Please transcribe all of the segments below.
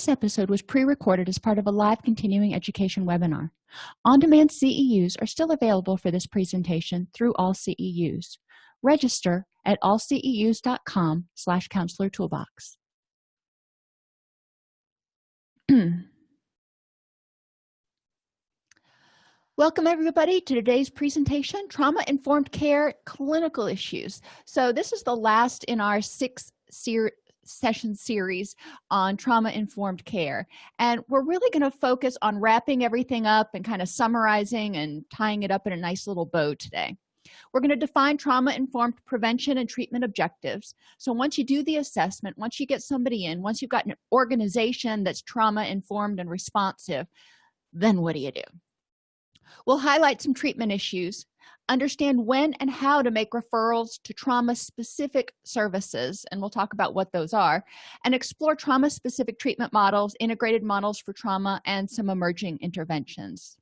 this episode was pre-recorded as part of a live continuing education webinar. On-demand ceus are still available for this presentation through all ceus register at allceus.com slash counselor toolbox. Welcome everybody to today's presentation, Trauma-Informed Care Clinical Issues. So this is the last in our six ser session series on trauma-informed care. And we're really gonna focus on wrapping everything up and kind of summarizing and tying it up in a nice little bow today. We're going to define trauma-informed prevention and treatment objectives. So once you do the assessment, once you get somebody in, once you've got an organization that's trauma-informed and responsive, then what do you do? We'll highlight some treatment issues, understand when and how to make referrals to trauma-specific services, and we'll talk about what those are, and explore trauma-specific treatment models, integrated models for trauma, and some emerging interventions.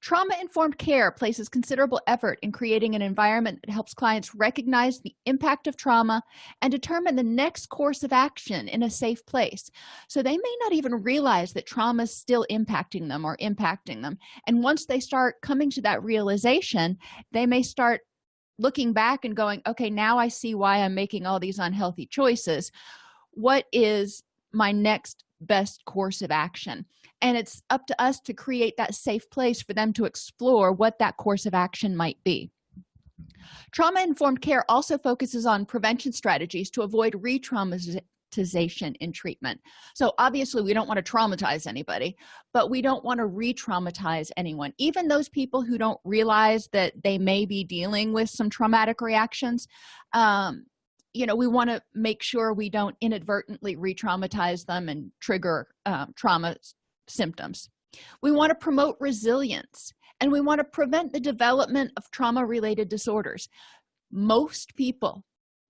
Trauma-informed care places considerable effort in creating an environment that helps clients recognize the impact of trauma and determine the next course of action in a safe place. So they may not even realize that trauma is still impacting them or impacting them. And once they start coming to that realization, they may start looking back and going, okay, now I see why I'm making all these unhealthy choices. What is my next best course of action? and it's up to us to create that safe place for them to explore what that course of action might be. Trauma-informed care also focuses on prevention strategies to avoid re-traumatization in treatment. So obviously we don't want to traumatize anybody but we don't want to re-traumatize anyone. Even those people who don't realize that they may be dealing with some traumatic reactions um, you know we want to make sure we don't inadvertently re-traumatize them and trigger um, trauma symptoms. We want to promote resilience and we want to prevent the development of trauma related disorders. Most people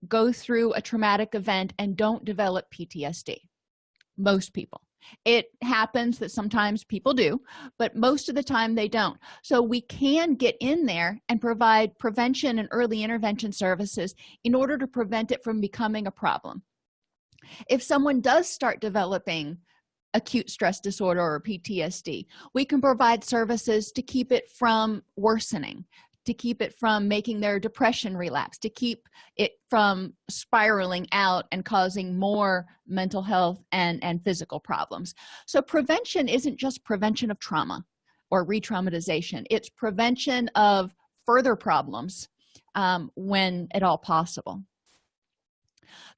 go through a traumatic event and don't develop ptsd most people it happens that sometimes people do but most of the time they don't. So we can get in there and provide prevention and early intervention services in order to prevent it from becoming a problem. If someone does start developing acute stress disorder or ptsd we can provide services to keep it from worsening to keep it from making their depression relapse to keep it from spiraling out and causing more mental health and and physical problems. So prevention isn't just prevention of trauma or re-traumatization. It's prevention of further problems um, when at all possible.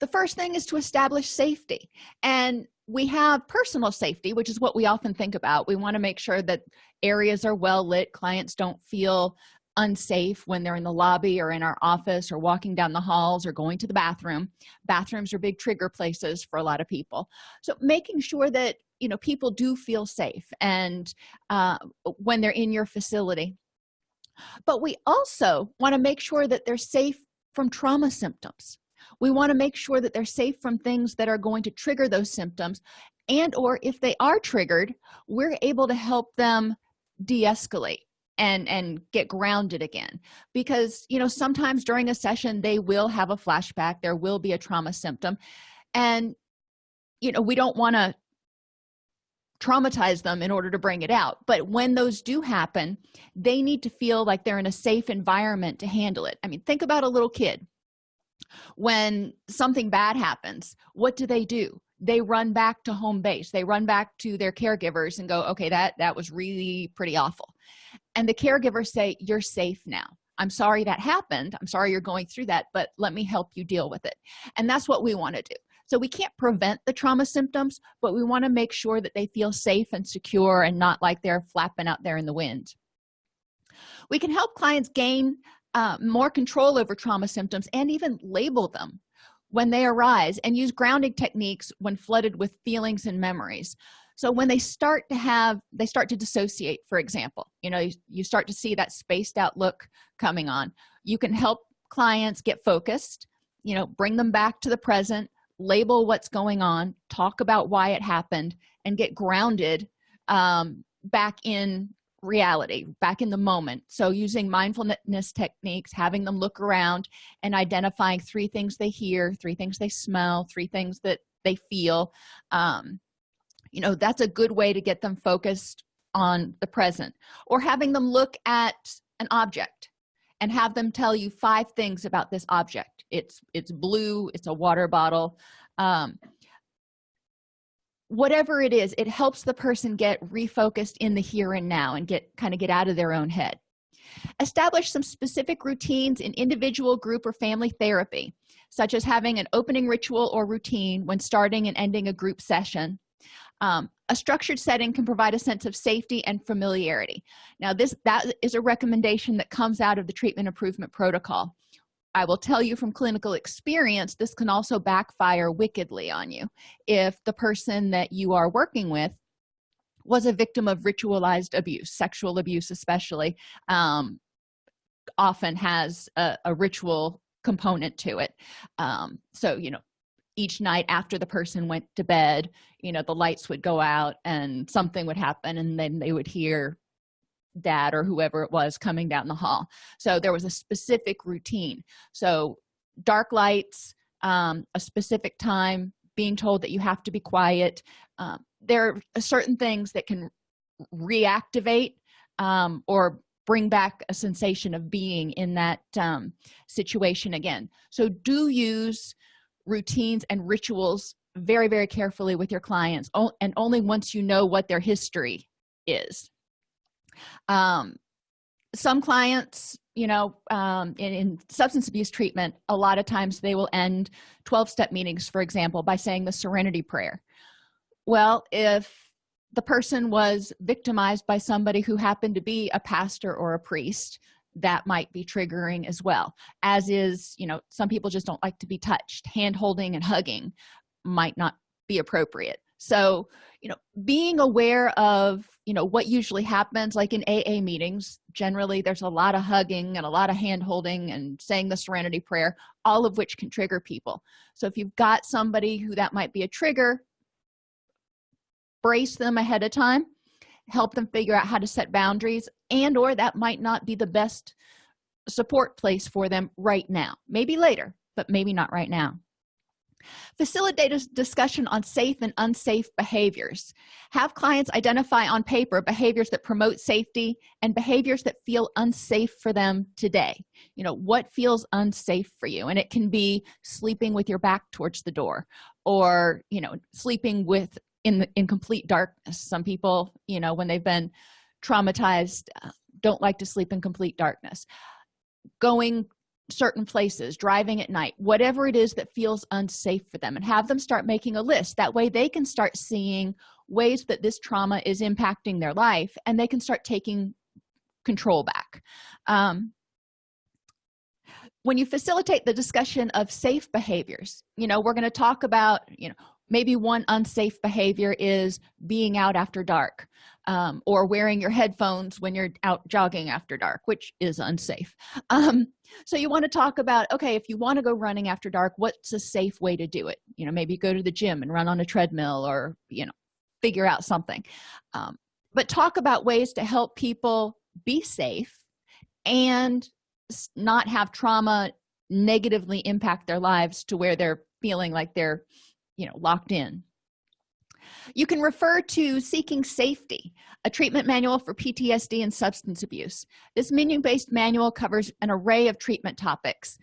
The first thing is to establish safety. And we have personal safety which is what we often think about. We want to make sure that areas are well lit clients don't feel unsafe when they're in the lobby or in our office or walking down the halls or going to the bathroom. Bathrooms are big trigger places for a lot of people. So making sure that you know people do feel safe and uh, when they're in your facility. But we also want to make sure that they're safe from trauma symptoms. We want to make sure that they're safe from things that are going to trigger those symptoms and or if they are triggered we're able to help them de-escalate and and get grounded again. Because you know sometimes during a session they will have a flashback there will be a trauma symptom and you know we don't want to traumatize them in order to bring it out. But when those do happen they need to feel like they're in a safe environment to handle it. I mean think about a little kid. When something bad happens what do they do? They run back to home base. They run back to their caregivers and go okay that that was really pretty awful and the caregivers say you're safe now. I'm sorry that happened. I'm sorry you're going through that but let me help you deal with it. And that's what we want to do. So we can't prevent the trauma symptoms but we want to make sure that they feel safe and secure and not like they're flapping out there in the wind. We can help clients gain uh, more control over trauma symptoms and even label them when they arise and use grounding techniques when flooded with feelings and memories so when they start to have they start to dissociate for example you know you, you start to see that spaced out look coming on. You can help clients get focused you know bring them back to the present label what's going on talk about why it happened and get grounded um, back in reality back in the moment. So using mindfulness techniques having them look around and identifying three things they hear three things they smell three things that they feel um, you know that's a good way to get them focused on the present. Or having them look at an object and have them tell you five things about this object. It's it's blue it's a water bottle um, whatever it is it helps the person get refocused in the here and now and get kind of get out of their own head. Establish some specific routines in individual group or family therapy such as having an opening ritual or routine when starting and ending a group session um, a structured setting can provide a sense of safety and familiarity. Now this that is a recommendation that comes out of the treatment improvement protocol. I will tell you from clinical experience this can also backfire wickedly on you. If the person that you are working with was a victim of ritualized abuse sexual abuse especially um, often has a, a, ritual component to it. Um, so you know each night after the person went to bed you know the lights would go out and something would happen and then they would hear dad or whoever it was coming down the hall. So there was a specific routine. So dark lights um, a specific time being told that you have to be quiet um, there are certain things that can reactivate um, or bring back a sensation of being in that um, situation again. So do use routines and rituals very very carefully with your clients and only once you know what their history is. Um, some clients you know um, in, in, substance abuse treatment a lot of times they will end 12-step meetings for example by saying the serenity prayer. Well if the person was victimized by somebody who happened to be a pastor or a priest that might be triggering as well as is you know some people just don't like to be touched. Hand holding and hugging might not be appropriate. So you know being aware of you know what usually happens like in aa meetings generally there's a lot of hugging and a lot of hand holding and saying the serenity prayer all of which can trigger people. So if you've got somebody who that might be a trigger brace them ahead of time help them figure out how to set boundaries and or that might not be the best support place for them right now. Maybe later but maybe not right now. Facilitate a discussion on safe and unsafe behaviors. Have clients identify on paper behaviors that promote safety and behaviors that feel unsafe for them today. You know what feels unsafe for you? And it can be sleeping with your back towards the door or you know sleeping with in the in complete darkness. Some people you know when they've been traumatized uh, don't like to sleep in complete darkness. Going certain places driving at night whatever it is that feels unsafe for them and have them start making a list. That way they can start seeing ways that this trauma is impacting their life and they can start taking control back. Um, when you facilitate the discussion of safe behaviors you know we're going to talk about you know maybe one unsafe behavior is being out after dark um, or wearing your headphones when you're out jogging after dark which is unsafe. Um, so you want to talk about okay if you want to go running after dark what's a safe way to do it? You know maybe go to the gym and run on a treadmill or you know figure out something. Um, but talk about ways to help people be safe and not have trauma negatively impact their lives to where they're feeling like they're you know locked in. You can refer to seeking safety a treatment manual for ptsd and substance abuse. This menu-based manual covers an array of treatment topics.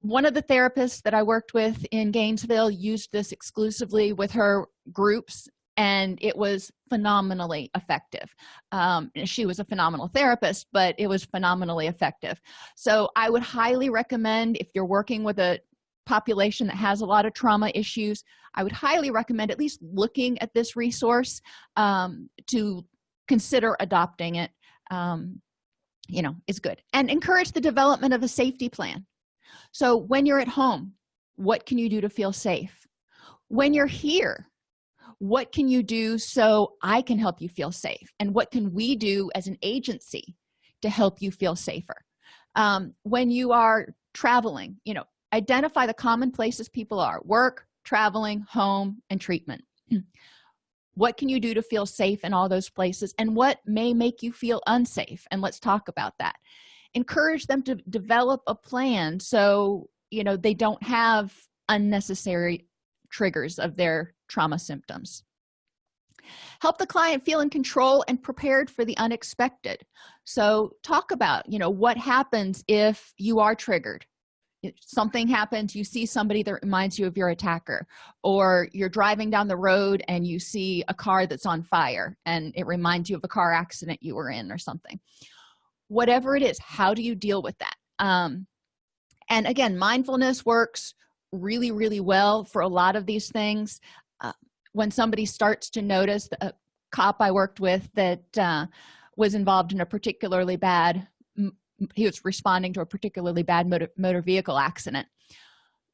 One of the therapists that i worked with in gainesville used this exclusively with her groups and it was phenomenally effective. Um, she was a phenomenal therapist but it was phenomenally effective. So i would highly recommend if you're working with a population that has a lot of trauma issues i would highly recommend at least looking at this resource um, to consider adopting it. Um, you know is good. And encourage the development of a safety plan. So when you're at home what can you do to feel safe? When you're here what can you do so i can help you feel safe? And what can we do as an agency to help you feel safer? Um, when you are traveling you know identify the common places people are work traveling home and treatment. What can you do to feel safe in all those places and what may make you feel unsafe? And let's talk about that. Encourage them to develop a plan so you know they don't have unnecessary triggers of their trauma symptoms. Help the client feel in control and prepared for the unexpected. So talk about you know what happens if you are triggered something happens you see somebody that reminds you of your attacker or you're driving down the road and you see a car that's on fire and it reminds you of a car accident you were in or something. Whatever it is how do you deal with that? Um, and again mindfulness works really really well for a lot of these things. Uh, when somebody starts to notice a cop i worked with that uh, was involved in a particularly bad he was responding to a particularly bad motor, motor vehicle accident.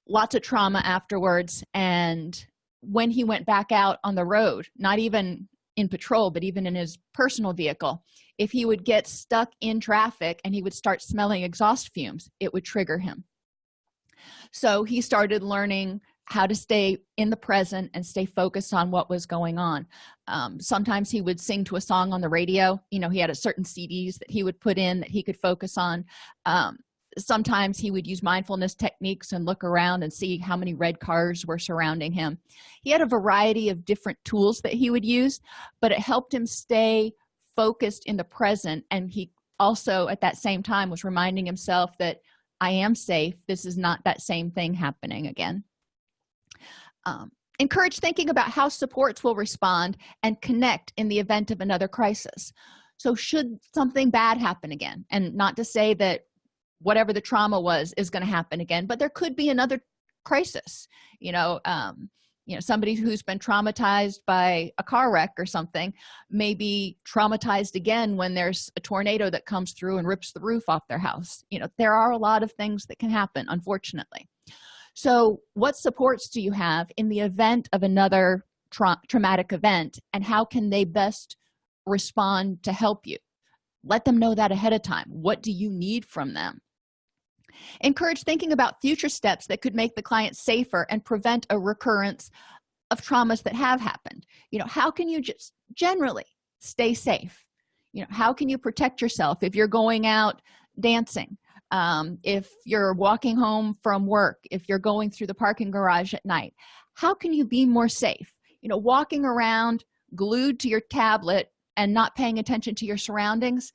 Lots of trauma afterwards and when he went back out on the road not even in patrol but even in his personal vehicle if he would get stuck in traffic and he would start smelling exhaust fumes it would trigger him. So he started learning how to stay in the present and stay focused on what was going on. Um, sometimes he would sing to a song on the radio you know he had a certain cds that he would put in that he could focus on. Um, sometimes he would use mindfulness techniques and look around and see how many red cars were surrounding him. He had a variety of different tools that he would use but it helped him stay focused in the present. And he also at that same time was reminding himself that i am safe. This is not that same thing happening again um, encourage thinking about how supports will respond and connect in the event of another crisis. So should something bad happen again and not to say that whatever the trauma was is going to happen again but there could be another crisis. You know um, you know somebody who's been traumatized by a car wreck or something may be traumatized again when there's a tornado that comes through and rips the roof off their house. You know there are a lot of things that can happen unfortunately so what supports do you have in the event of another tra traumatic event and how can they best respond to help you? Let them know that ahead of time. What do you need from them? Encourage thinking about future steps that could make the client safer and prevent a recurrence of traumas that have happened. You know how can you just generally stay safe? You know how can you protect yourself if you're going out dancing um, if you're walking home from work if you're going through the parking garage at night how can you be more safe? You know walking around glued to your tablet and not paying attention to your surroundings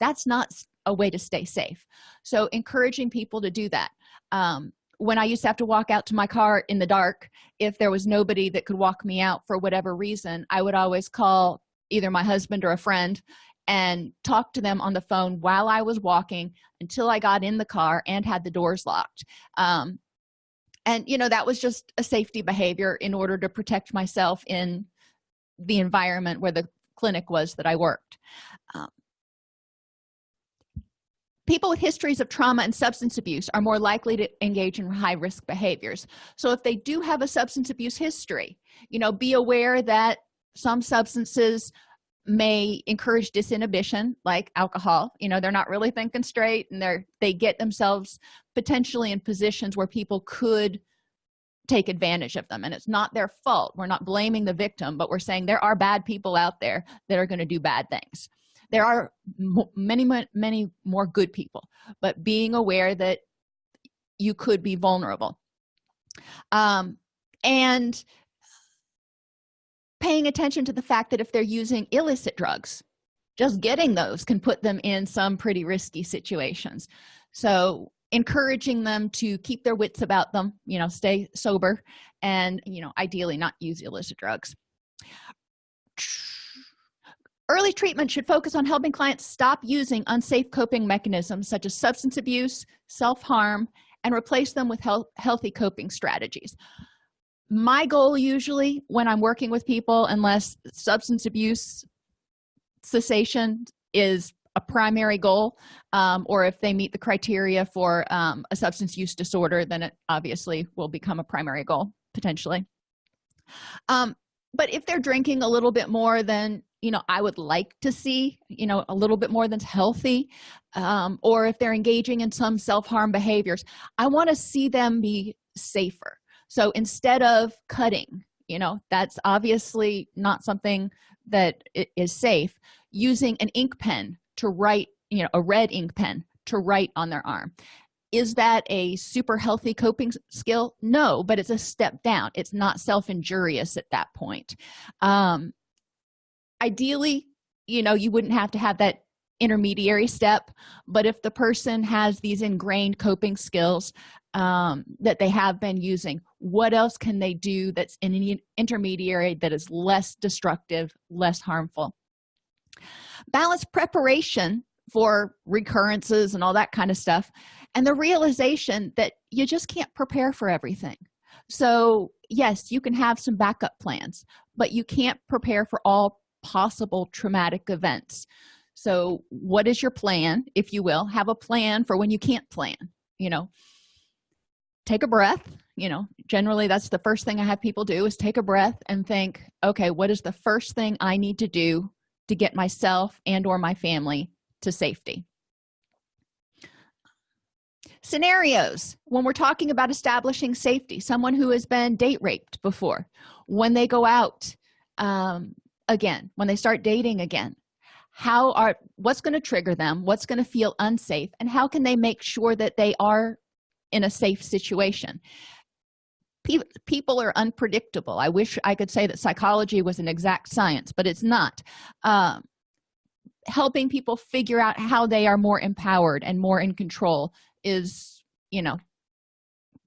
that's not a way to stay safe. So encouraging people to do that. Um, when i used to have to walk out to my car in the dark if there was nobody that could walk me out for whatever reason i would always call either my husband or a friend and talk to them on the phone while i was walking until i got in the car and had the doors locked. Um, and you know that was just a safety behavior in order to protect myself in the environment where the clinic was that i worked. Um, people with histories of trauma and substance abuse are more likely to engage in high-risk behaviors. So if they do have a substance abuse history you know be aware that some substances may encourage disinhibition like alcohol. You know they're not really thinking straight and they're they get themselves potentially in positions where people could take advantage of them and it's not their fault. We're not blaming the victim but we're saying there are bad people out there that are going to do bad things. There are many many more good people but being aware that you could be vulnerable. Um and paying attention to the fact that if they're using illicit drugs just getting those can put them in some pretty risky situations. So encouraging them to keep their wits about them you know stay sober and you know ideally not use illicit drugs. Early treatment should focus on helping clients stop using unsafe coping mechanisms such as substance abuse self-harm and replace them with health, healthy coping strategies my goal usually when i'm working with people unless substance abuse cessation is a primary goal um, or if they meet the criteria for um, a substance use disorder then it obviously will become a primary goal potentially. Um, but if they're drinking a little bit more than you know i would like to see you know a little bit more than healthy um, or if they're engaging in some self-harm behaviors i want to see them be safer so instead of cutting you know that's obviously not something that is safe. Using an ink pen to write you know a red ink pen to write on their arm. Is that a super healthy coping skill? No but it's a step down. It's not self-injurious at that point. Um ideally you know you wouldn't have to have that intermediary step but if the person has these ingrained coping skills um, that they have been using. What else can they do that's in an intermediary that is less destructive less harmful? Balance preparation for recurrences and all that kind of stuff and the realization that you just can't prepare for everything. So yes you can have some backup plans but you can't prepare for all possible traumatic events. So what is your plan if you will? Have a plan for when you can't plan you know take a breath you know generally that's the first thing i have people do is take a breath and think okay what is the first thing i need to do to get myself and or my family to safety? Scenarios. When we're talking about establishing safety someone who has been date raped before when they go out um, again when they start dating again how are what's going to trigger them? What's going to feel unsafe? And how can they make sure that they are in a safe situation. People are unpredictable. I wish i could say that psychology was an exact science but it's not. Um, helping people figure out how they are more empowered and more in control is you know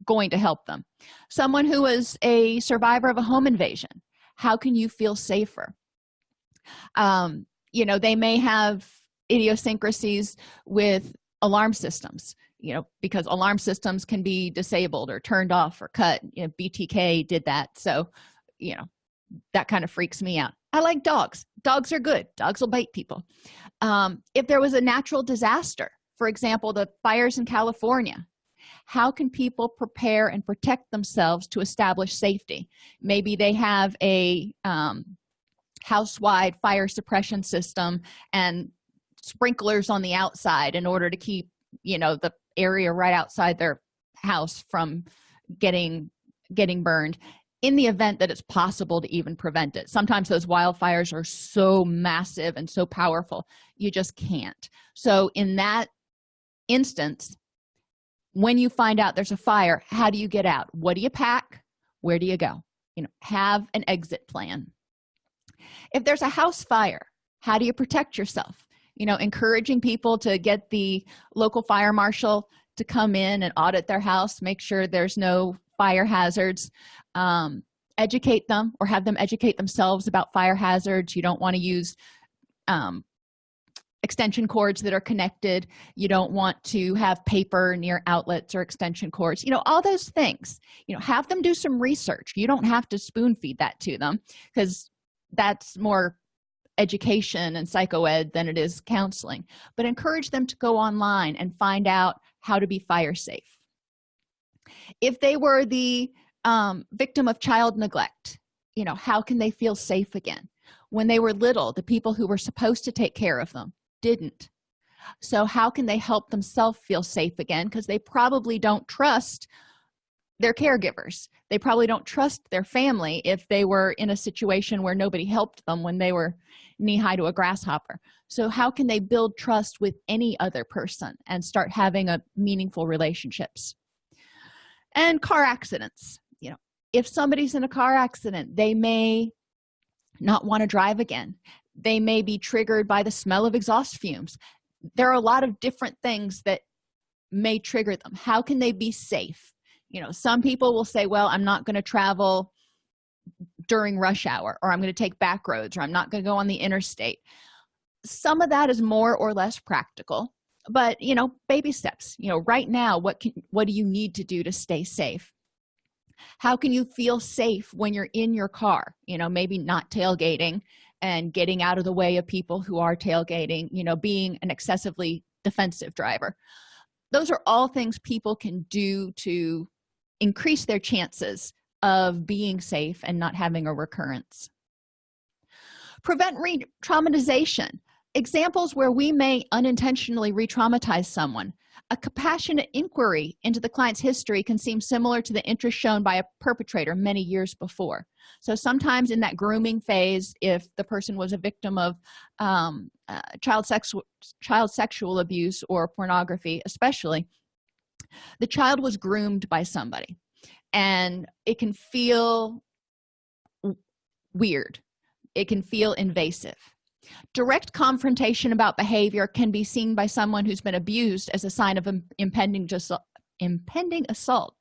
going to help them. Someone who is a survivor of a home invasion how can you feel safer? Um you know they may have idiosyncrasies with alarm systems you know because alarm systems can be disabled or turned off or cut you know btk did that. So you know that kind of freaks me out. I like dogs. Dogs are good. Dogs will bite people. Um, if there was a natural disaster for example the fires in california how can people prepare and protect themselves to establish safety? Maybe they have a um, house-wide fire suppression system and sprinklers on the outside in order to keep you know the area right outside their house from getting getting burned in the event that it's possible to even prevent it. Sometimes those wildfires are so massive and so powerful you just can't. So in that instance when you find out there's a fire how do you get out? What do you pack? Where do you go? You know have an exit plan. If there's a house fire how do you protect yourself you know encouraging people to get the local fire marshal to come in and audit their house make sure there's no fire hazards. Um, educate them or have them educate themselves about fire hazards. You don't want to use um, extension cords that are connected. You don't want to have paper near outlets or extension cords. You know all those things. You know have them do some research. You don't have to spoon feed that to them because that's more education and psychoed than it is counseling but encourage them to go online and find out how to be fire safe. If they were the um, victim of child neglect you know how can they feel safe again? When they were little the people who were supposed to take care of them didn't. So how can they help themselves feel safe again? Because they probably don't trust their caregivers. They probably don't trust their family if they were in a situation where nobody helped them when they were knee-high to a grasshopper. So how can they build trust with any other person and start having a meaningful relationships? And car accidents. You know if somebody's in a car accident they may not want to drive again. They may be triggered by the smell of exhaust fumes. There are a lot of different things that may trigger them. How can they be safe? You know some people will say well i'm not going to travel during rush hour or i'm going to take back roads or i'm not going to go on the interstate. Some of that is more or less practical but you know baby steps. You know right now what can what do you need to do to stay safe? How can you feel safe when you're in your car? You know maybe not tailgating and getting out of the way of people who are tailgating you know being an excessively defensive driver. Those are all things people can do to increase their chances of being safe and not having a recurrence. Prevent re-traumatization. Examples where we may unintentionally re-traumatize someone. A compassionate inquiry into the client's history can seem similar to the interest shown by a perpetrator many years before. So sometimes in that grooming phase if the person was a victim of um, uh, child sexual child sexual abuse or pornography especially the child was groomed by somebody and it can feel weird. It can feel invasive. Direct confrontation about behavior can be seen by someone who's been abused as a sign of impending just impending assault.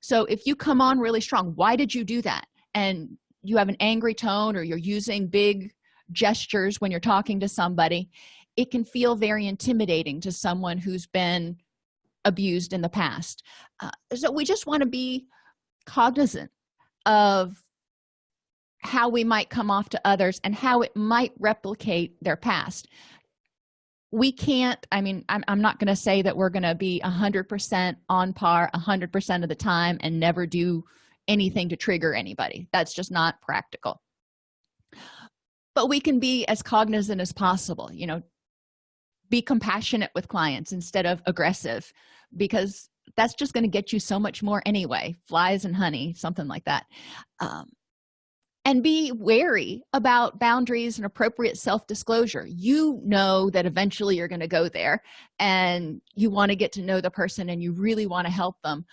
So if you come on really strong why did you do that? And you have an angry tone or you're using big gestures when you're talking to somebody it can feel very intimidating to someone who's been abused in the past. Uh, so we just want to be cognizant of how we might come off to others and how it might replicate their past. We can't i mean i'm, I'm not going to say that we're going to be a hundred percent on par a hundred percent of the time and never do anything to trigger anybody. That's just not practical. But we can be as cognizant as possible you know be compassionate with clients instead of aggressive because that's just going to get you so much more anyway flies and honey something like that. Um, and be wary about boundaries and appropriate self-disclosure. You know that eventually you're going to go there and you want to get to know the person and you really want to help them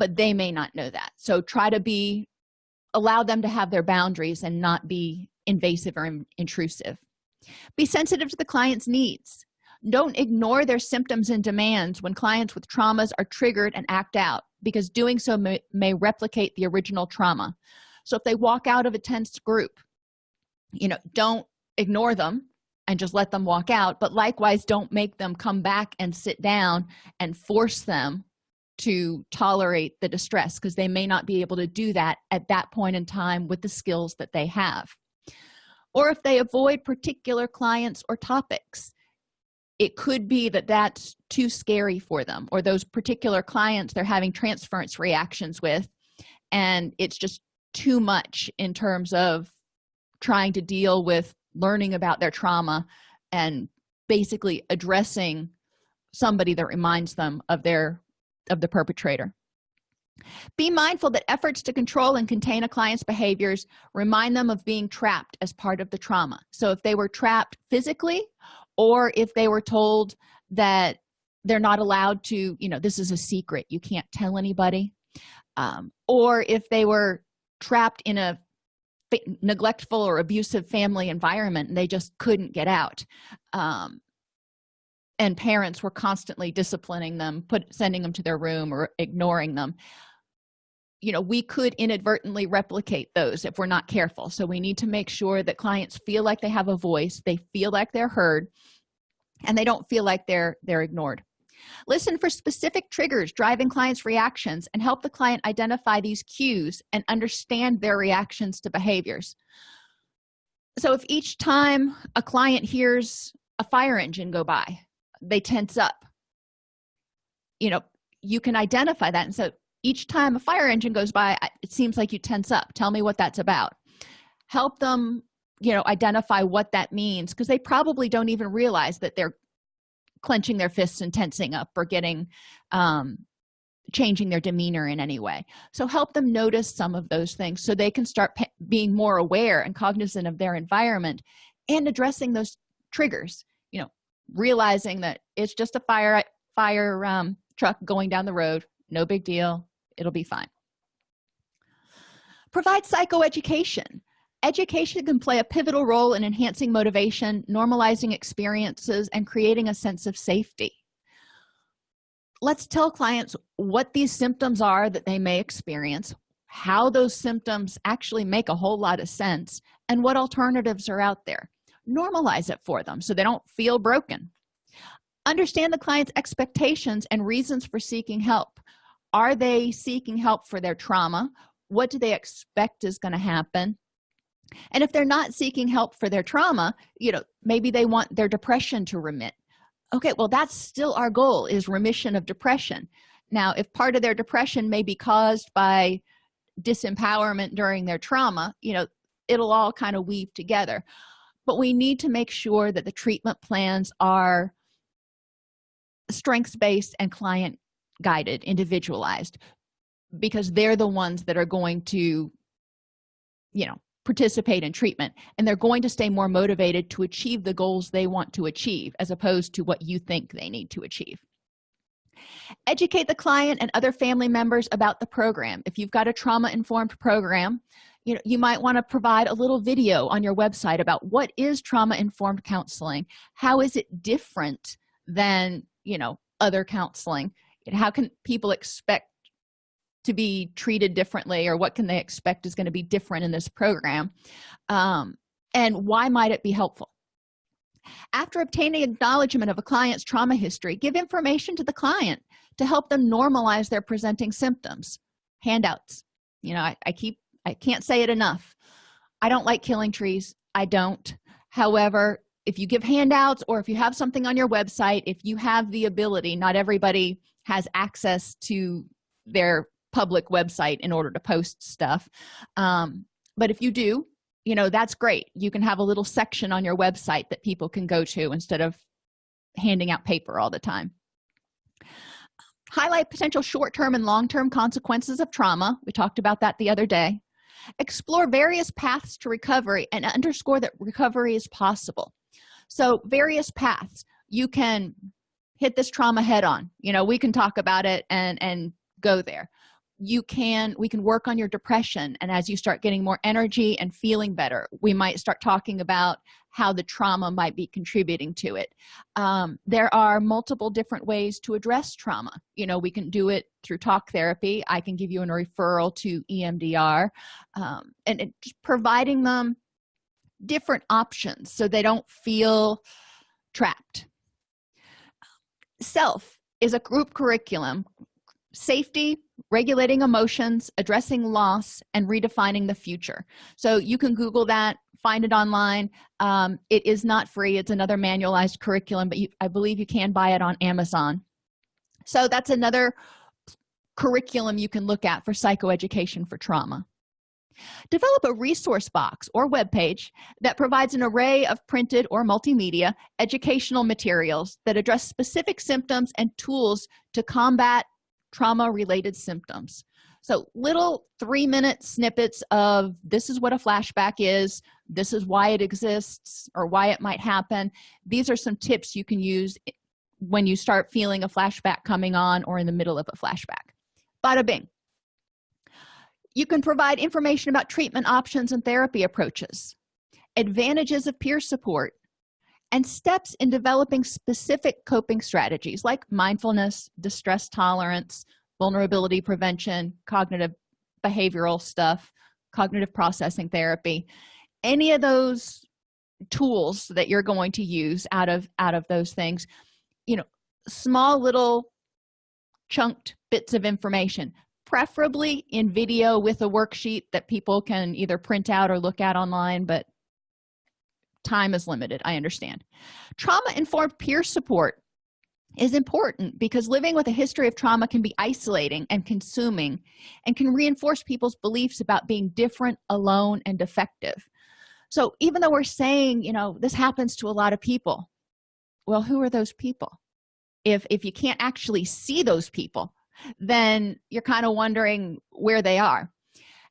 but they may not know that. So try to be allow them to have their boundaries and not be invasive or in, intrusive. Be sensitive to the client's needs don't ignore their symptoms and demands when clients with traumas are triggered and act out because doing so may, may replicate the original trauma. So if they walk out of a tense group you know don't ignore them and just let them walk out but likewise don't make them come back and sit down and force them to tolerate the distress because they may not be able to do that at that point in time with the skills that they have. Or if they avoid particular clients or topics it could be that that's too scary for them or those particular clients they're having transference reactions with. And it's just too much in terms of trying to deal with learning about their trauma and basically addressing somebody that reminds them of their of the perpetrator. Be mindful that efforts to control and contain a client's behaviors remind them of being trapped as part of the trauma. So if they were trapped physically or if they were told that they're not allowed to you know this is a secret you can't tell anybody. Um, or if they were trapped in a neglectful or abusive family environment and they just couldn't get out. Um, and parents were constantly disciplining them put sending them to their room or ignoring them you know we could inadvertently replicate those if we're not careful. So we need to make sure that clients feel like they have a voice they feel like they're heard and they don't feel like they're they're ignored. Listen for specific triggers driving clients reactions and help the client identify these cues and understand their reactions to behaviors. So if each time a client hears a fire engine go by they tense up. You know you can identify that and so each time a fire engine goes by it seems like you tense up. Tell me what that's about. Help them you know identify what that means because they probably don't even realize that they're clenching their fists and tensing up or getting um changing their demeanor in any way. So help them notice some of those things so they can start being more aware and cognizant of their environment and addressing those triggers you know realizing that it's just a fire fire um, truck going down the road no big deal it'll be fine. Provide psychoeducation. Education can play a pivotal role in enhancing motivation normalizing experiences and creating a sense of safety. Let's tell clients what these symptoms are that they may experience how those symptoms actually make a whole lot of sense and what alternatives are out there. Normalize it for them so they don't feel broken. Understand the client's expectations and reasons for seeking help are they seeking help for their trauma? What do they expect is going to happen? And if they're not seeking help for their trauma you know maybe they want their depression to remit. Okay well that's still our goal is remission of depression. Now if part of their depression may be caused by disempowerment during their trauma you know it'll all kind of weave together. But we need to make sure that the treatment plans are strengths based and client guided individualized because they're the ones that are going to you know participate in treatment and they're going to stay more motivated to achieve the goals they want to achieve as opposed to what you think they need to achieve. Educate the client and other family members about the program. If you've got a trauma-informed program you know you might want to provide a little video on your website about what is trauma-informed counseling how is it different than you know other counseling how can people expect to be treated differently or what can they expect is going to be different in this program? Um, and why might it be helpful? After obtaining acknowledgement of a client's trauma history give information to the client to help them normalize their presenting symptoms. Handouts. You know I, I keep i can't say it enough. I don't like killing trees. I don't. However if you give handouts or if you have something on your website if you have the ability not everybody has access to their public website in order to post stuff. Um, but if you do you know that's great. You can have a little section on your website that people can go to instead of handing out paper all the time. Highlight potential short-term and long-term consequences of trauma. We talked about that the other day. Explore various paths to recovery and underscore that recovery is possible. So various paths. You can hit this trauma head on. You know we can talk about it and and go there. You can we can work on your depression and as you start getting more energy and feeling better we might start talking about how the trauma might be contributing to it. Um, there are multiple different ways to address trauma. You know we can do it through talk therapy. I can give you a referral to emdr um, and it, providing them different options so they don't feel trapped self is a group curriculum. Safety regulating emotions addressing loss and redefining the future. So you can google that find it online. Um, it is not free. It's another manualized curriculum but you, i believe you can buy it on amazon. So that's another curriculum you can look at for psychoeducation for trauma develop a resource box or web page that provides an array of printed or multimedia educational materials that address specific symptoms and tools to combat trauma related symptoms. So little three minute snippets of this is what a flashback is. This is why it exists or why it might happen. These are some tips you can use when you start feeling a flashback coming on or in the middle of a flashback. Bada bing you can provide information about treatment options and therapy approaches advantages of peer support and steps in developing specific coping strategies like mindfulness distress tolerance vulnerability prevention cognitive behavioral stuff cognitive processing therapy. Any of those tools that you're going to use out of out of those things you know small little chunked bits of information preferably in video with a worksheet that people can either print out or look at online but time is limited i understand. Trauma informed peer support is important because living with a history of trauma can be isolating and consuming and can reinforce people's beliefs about being different alone and defective. So even though we're saying you know this happens to a lot of people well who are those people? If if you can't actually see those people then you're kind of wondering where they are.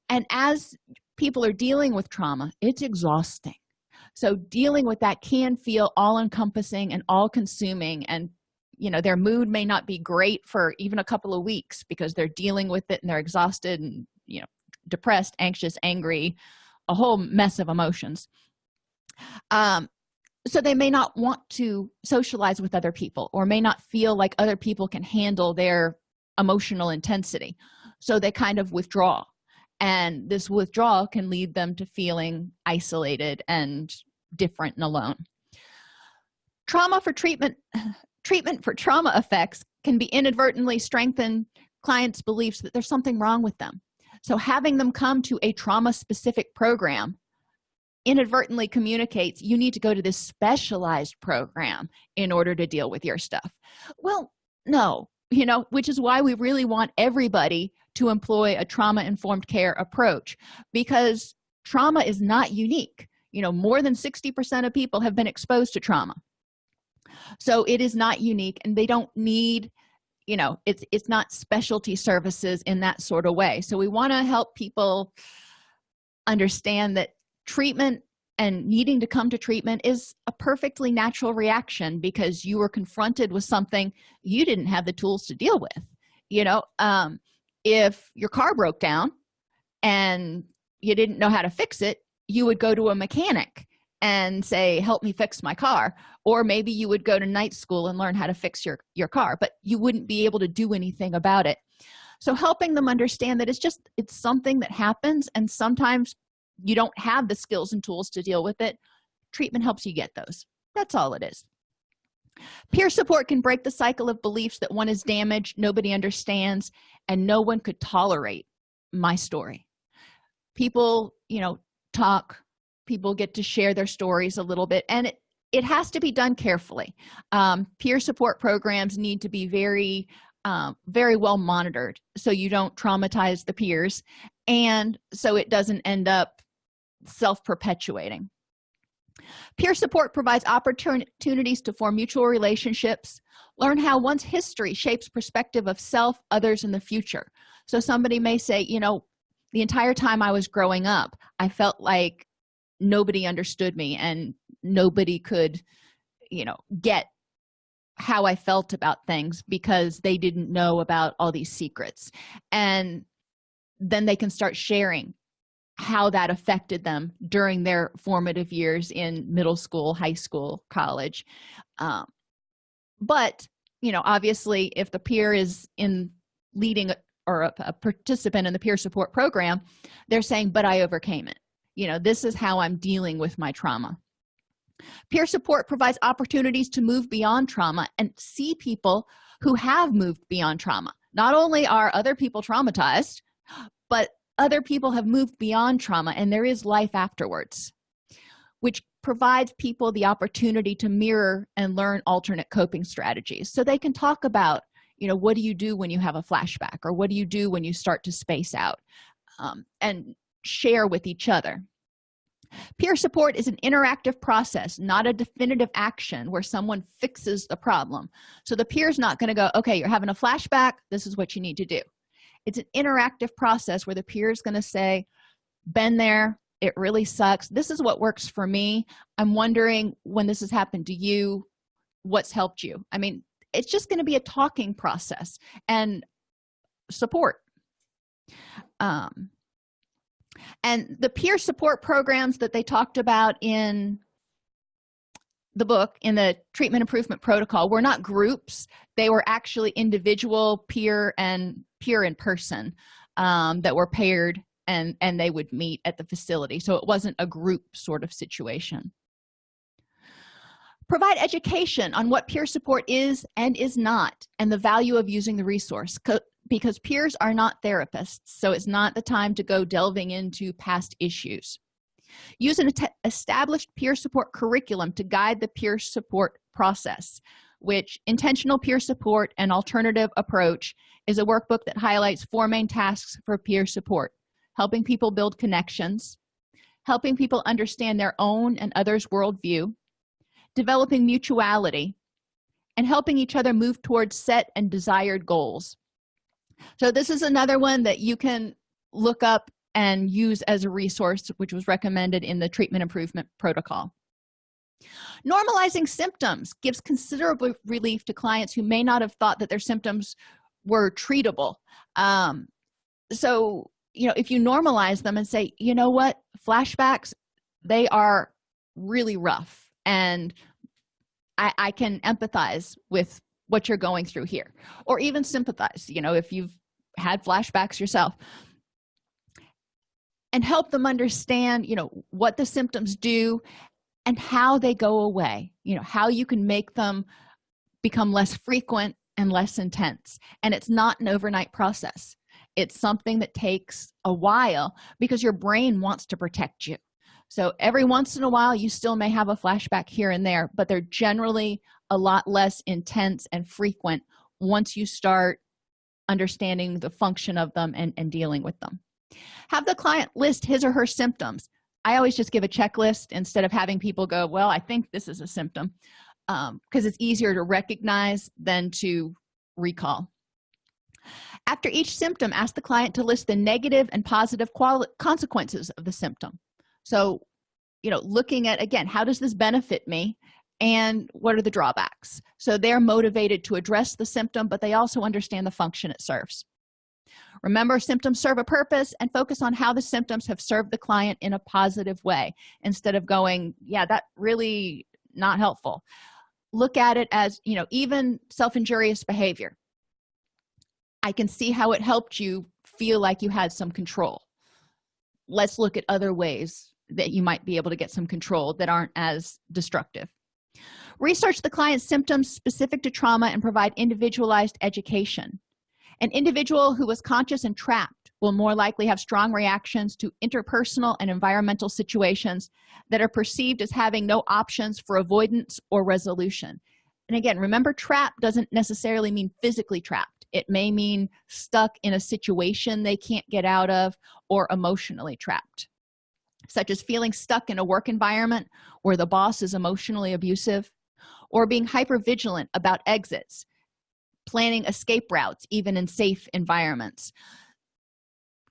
And as people are dealing with trauma it's exhausting. So dealing with that can feel all-encompassing and all-consuming and you know their mood may not be great for even a couple of weeks because they're dealing with it and they're exhausted and you know depressed anxious angry a whole mess of emotions. Um so they may not want to socialize with other people or may not feel like other people can handle their emotional intensity. So they kind of withdraw. And this withdrawal can lead them to feeling isolated and different and alone. Trauma for treatment treatment for trauma effects can be inadvertently strengthen clients beliefs that there's something wrong with them. So having them come to a trauma specific program inadvertently communicates you need to go to this specialized program in order to deal with your stuff. Well no you know which is why we really want everybody to employ a trauma informed care approach because trauma is not unique. You know more than 60 percent of people have been exposed to trauma. So it is not unique and they don't need you know it's it's not specialty services in that sort of way. So we want to help people understand that treatment and needing to come to treatment is a perfectly natural reaction because you were confronted with something you didn't have the tools to deal with. You know um, if your car broke down and you didn't know how to fix it you would go to a mechanic and say help me fix my car. Or maybe you would go to night school and learn how to fix your your car but you wouldn't be able to do anything about it. So helping them understand that it's just it's something that happens and sometimes you don't have the skills and tools to deal with it treatment helps you get those. That's all it is. Peer support can break the cycle of beliefs that one is damaged nobody understands and no one could tolerate my story. People you know talk people get to share their stories a little bit and it it has to be done carefully. Um, peer support programs need to be very um, very well monitored so you don't traumatize the peers and so it doesn't end up self-perpetuating. Peer support provides opportunities to form mutual relationships. Learn how one's history shapes perspective of self others in the future. So somebody may say you know the entire time i was growing up i felt like nobody understood me and nobody could you know get how i felt about things because they didn't know about all these secrets. And then they can start sharing how that affected them during their formative years in middle school high school college. Um, but you know obviously if the peer is in leading or a, a participant in the peer support program they're saying but i overcame it. You know this is how i'm dealing with my trauma. Peer support provides opportunities to move beyond trauma and see people who have moved beyond trauma. Not only are other people traumatized but other people have moved beyond trauma and there is life afterwards which provides people the opportunity to mirror and learn alternate coping strategies. So they can talk about you know what do you do when you have a flashback or what do you do when you start to space out um, and share with each other. Peer support is an interactive process not a definitive action where someone fixes the problem. So the peer is not going to go okay you're having a flashback this is what you need to do it's an interactive process where the peer is going to say been there. It really sucks. This is what works for me. I'm wondering when this has happened to you. What's helped you? I mean it's just going to be a talking process and support. Um and the peer support programs that they talked about in the book in the treatment improvement protocol were not groups. They were actually individual peer and peer in person um, that were paired and and they would meet at the facility. So it wasn't a group sort of situation. Provide education on what peer support is and is not and the value of using the resource because peers are not therapists so it's not the time to go delving into past issues use an established peer support curriculum to guide the peer support process which intentional peer support and alternative approach is a workbook that highlights four main tasks for peer support helping people build connections helping people understand their own and others worldview developing mutuality and helping each other move towards set and desired goals. So this is another one that you can look up and use as a resource which was recommended in the treatment improvement protocol. Normalizing symptoms gives considerable relief to clients who may not have thought that their symptoms were treatable. Um, so you know if you normalize them and say you know what? Flashbacks they are really rough and i i can empathize with what you're going through here or even sympathize you know if you've had flashbacks yourself and help them understand you know what the symptoms do and how they go away you know how you can make them become less frequent and less intense. And it's not an overnight process. It's something that takes a while because your brain wants to protect you. So every once in a while you still may have a flashback here and there but they're generally a lot less intense and frequent once you start understanding the function of them and, and dealing with them have the client list his or her symptoms. I always just give a checklist instead of having people go well i think this is a symptom because um, it's easier to recognize than to recall. After each symptom ask the client to list the negative and positive consequences of the symptom. So you know looking at again how does this benefit me? And what are the drawbacks? So they're motivated to address the symptom but they also understand the function it serves remember symptoms serve a purpose and focus on how the symptoms have served the client in a positive way instead of going yeah that really not helpful. Look at it as you know even self-injurious behavior. I can see how it helped you feel like you had some control. Let's look at other ways that you might be able to get some control that aren't as destructive. Research the client's symptoms specific to trauma and provide individualized education an individual who was conscious and trapped will more likely have strong reactions to interpersonal and environmental situations that are perceived as having no options for avoidance or resolution. And again remember trap doesn't necessarily mean physically trapped. It may mean stuck in a situation they can't get out of or emotionally trapped such as feeling stuck in a work environment where the boss is emotionally abusive or being hyper vigilant about exits planning escape routes even in safe environments.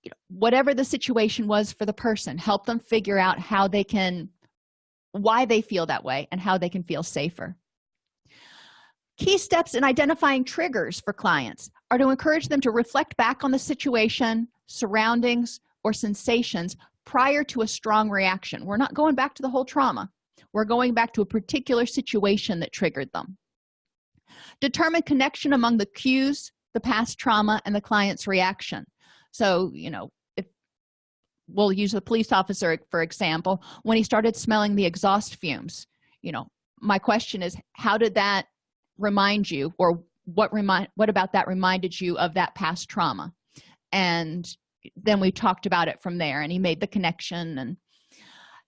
You know, whatever the situation was for the person help them figure out how they can why they feel that way and how they can feel safer. Key steps in identifying triggers for clients are to encourage them to reflect back on the situation surroundings or sensations prior to a strong reaction. We're not going back to the whole trauma. We're going back to a particular situation that triggered them determine connection among the cues the past trauma and the client's reaction. So you know if we'll use the police officer for example. When he started smelling the exhaust fumes you know my question is how did that remind you or what remind what about that reminded you of that past trauma? And then we talked about it from there and he made the connection and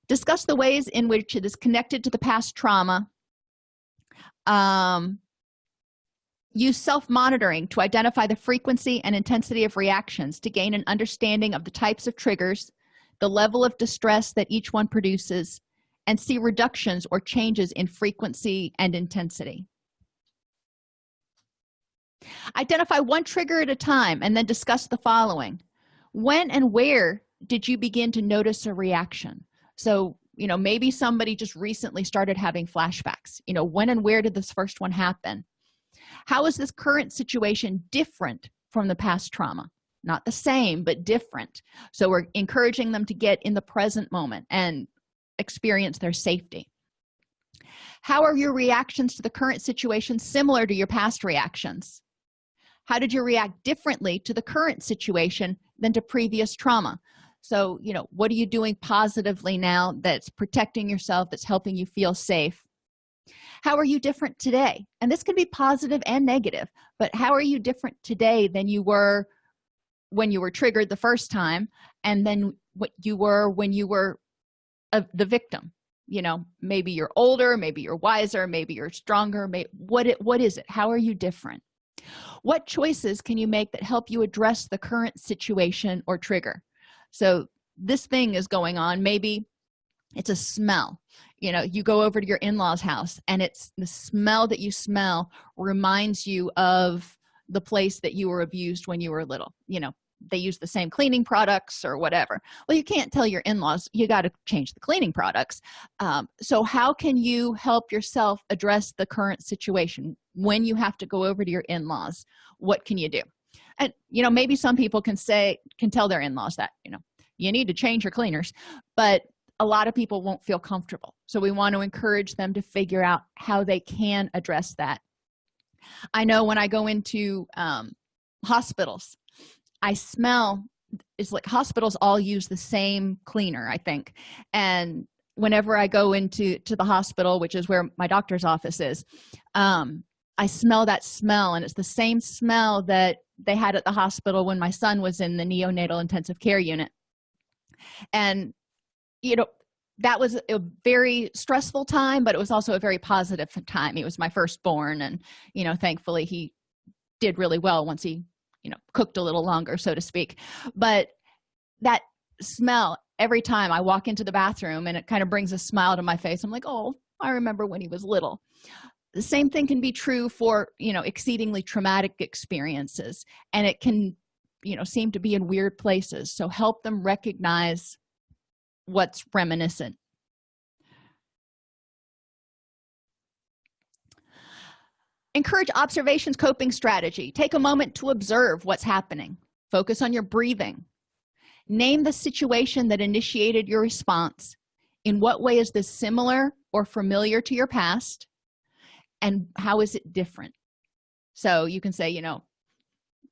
discuss the ways in which it is connected to the past trauma. Um, use self-monitoring to identify the frequency and intensity of reactions to gain an understanding of the types of triggers the level of distress that each one produces and see reductions or changes in frequency and intensity. Identify one trigger at a time and then discuss the following. When and where did you begin to notice a reaction? So you know maybe somebody just recently started having flashbacks. You know when and where did this first one happen how is this current situation different from the past trauma? Not the same but different. So we're encouraging them to get in the present moment and experience their safety. How are your reactions to the current situation similar to your past reactions? How did you react differently to the current situation than to previous trauma? So you know what are you doing positively now that's protecting yourself that's helping you feel safe how are you different today? And this can be positive and negative but how are you different today than you were when you were triggered the first time and then what you were when you were uh, the victim? You know maybe you're older maybe you're wiser maybe you're stronger may, what it what is it? How are you different? What choices can you make that help you address the current situation or trigger? So this thing is going on. Maybe it's a smell. You know you go over to your in-laws house and it's the smell that you smell reminds you of the place that you were abused when you were little. You know they use the same cleaning products or whatever. Well you can't tell your in-laws you got to change the cleaning products. Um, so how can you help yourself address the current situation when you have to go over to your in-laws? What can you do? And you know maybe some people can say can tell their in-laws that you know you need to change your cleaners but a lot of people won't feel comfortable. So we want to encourage them to figure out how they can address that. I know when i go into um, hospitals i smell it's like hospitals all use the same cleaner i think. And whenever i go into to the hospital which is where my doctor's office is um, i smell that smell and it's the same smell that they had at the hospital when my son was in the neonatal intensive care unit. And you know that was a very stressful time but it was also a very positive time. He was my firstborn and you know thankfully he did really well once he you know cooked a little longer so to speak. But that smell every time i walk into the bathroom and it kind of brings a smile to my face i'm like oh i remember when he was little. The same thing can be true for you know exceedingly traumatic experiences and it can you know seem to be in weird places. So help them recognize what's reminiscent. Encourage observations coping strategy. Take a moment to observe what's happening. Focus on your breathing. Name the situation that initiated your response. In what way is this similar or familiar to your past? And how is it different? So you can say you know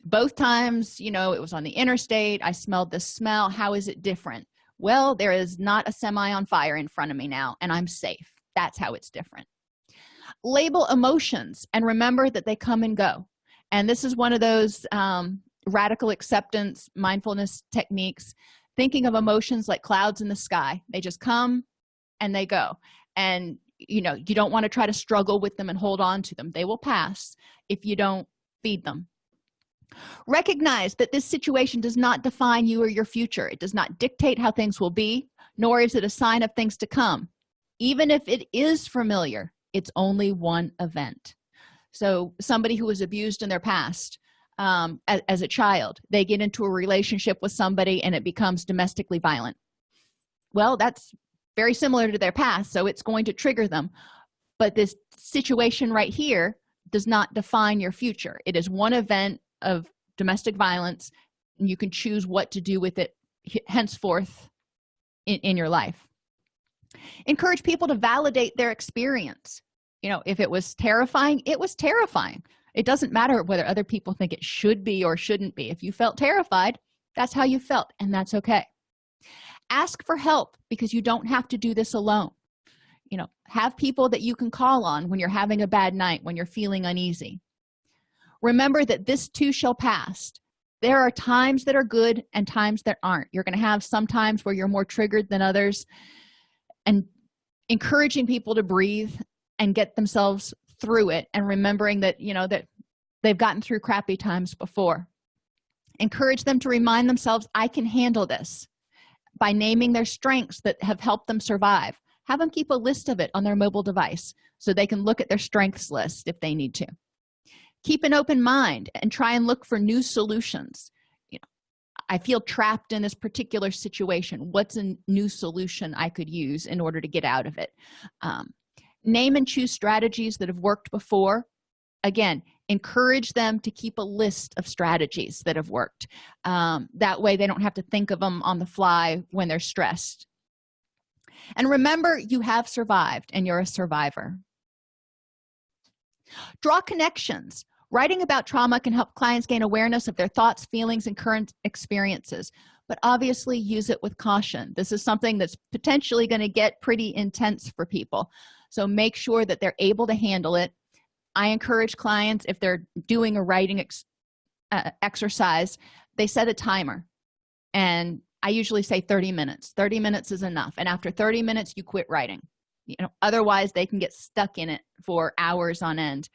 both times you know it was on the interstate. I smelled the smell. How is it different? Well there is not a semi on fire in front of me now and i'm safe. That's how it's different. Label emotions and remember that they come and go. And this is one of those um, radical acceptance mindfulness techniques. Thinking of emotions like clouds in the sky they just come and they go. And you know you don't want to try to struggle with them and hold on to them. They will pass if you don't feed them recognize that this situation does not define you or your future. It does not dictate how things will be nor is it a sign of things to come. Even if it is familiar it's only one event. So somebody who was abused in their past um, as, as a child they get into a relationship with somebody and it becomes domestically violent. Well that's very similar to their past so it's going to trigger them. But this situation right here does not define your future. It is one event of domestic violence and you can choose what to do with it henceforth in, in your life. Encourage people to validate their experience. You know if it was terrifying it was terrifying. It doesn't matter whether other people think it should be or shouldn't be. If you felt terrified that's how you felt and that's okay. Ask for help because you don't have to do this alone. You know have people that you can call on when you're having a bad night when you're feeling uneasy remember that this too shall pass. There are times that are good and times that aren't. You're going to have some times where you're more triggered than others. And encouraging people to breathe and get themselves through it and remembering that you know that they've gotten through crappy times before. Encourage them to remind themselves i can handle this by naming their strengths that have helped them survive. Have them keep a list of it on their mobile device so they can look at their strengths list if they need to keep an open mind and try and look for new solutions. You know i feel trapped in this particular situation. What's a new solution i could use in order to get out of it? Um, name and choose strategies that have worked before. Again encourage them to keep a list of strategies that have worked. Um, that way they don't have to think of them on the fly when they're stressed. And remember you have survived and you're a survivor draw connections. Writing about trauma can help clients gain awareness of their thoughts feelings and current experiences but obviously use it with caution. This is something that's potentially going to get pretty intense for people so make sure that they're able to handle it. I encourage clients if they're doing a writing ex uh, exercise they set a timer and i usually say 30 minutes. 30 minutes is enough and after 30 minutes you quit writing you know otherwise they can get stuck in it for hours on end.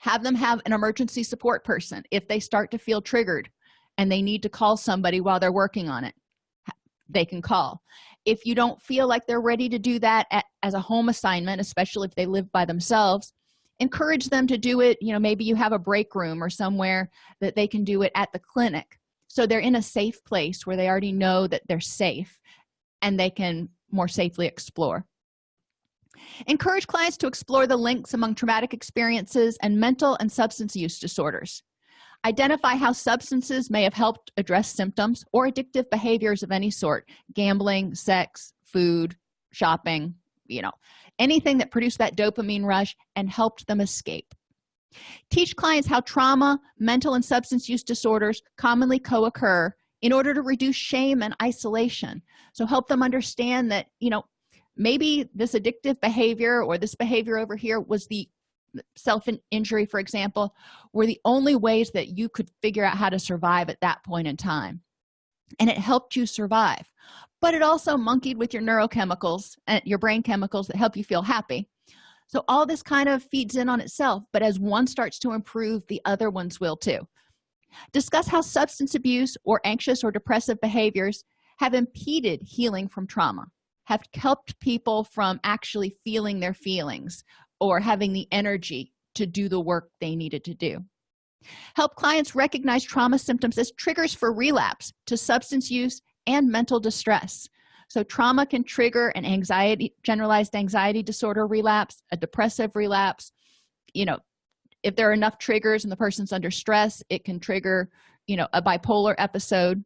Have them have an emergency support person if they start to feel triggered and they need to call somebody while they're working on it they can call. If you don't feel like they're ready to do that at, as a home assignment especially if they live by themselves encourage them to do it you know maybe you have a break room or somewhere that they can do it at the clinic. So they're in a safe place where they already know that they're safe and they can more safely explore encourage clients to explore the links among traumatic experiences and mental and substance use disorders. Identify how substances may have helped address symptoms or addictive behaviors of any sort gambling sex food shopping you know anything that produced that dopamine rush and helped them escape. Teach clients how trauma mental and substance use disorders commonly co-occur in order to reduce shame and isolation. So help them understand that you maybe this addictive behavior or this behavior over here was the self-injury for example were the only ways that you could figure out how to survive at that point in time. And it helped you survive. But it also monkeyed with your neurochemicals and your brain chemicals that help you feel happy. So all this kind of feeds in on itself but as one starts to improve the other ones will too. Discuss how substance abuse or anxious or depressive behaviors have impeded healing from trauma have helped people from actually feeling their feelings or having the energy to do the work they needed to do. Help clients recognize trauma symptoms as triggers for relapse to substance use and mental distress. So trauma can trigger an anxiety generalized anxiety disorder relapse a depressive relapse. You know if there are enough triggers and the person's under stress it can trigger you know a bipolar episode.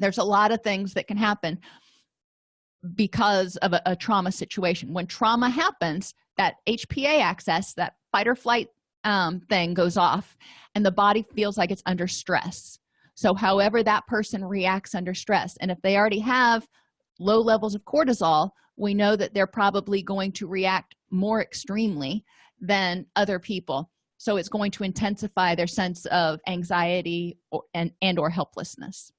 There's a lot of things that can happen because of a, a trauma situation. When trauma happens that hpa axis that fight or flight um, thing goes off and the body feels like it's under stress. So however that person reacts under stress and if they already have low levels of cortisol we know that they're probably going to react more extremely than other people. So it's going to intensify their sense of anxiety or, and and or helplessness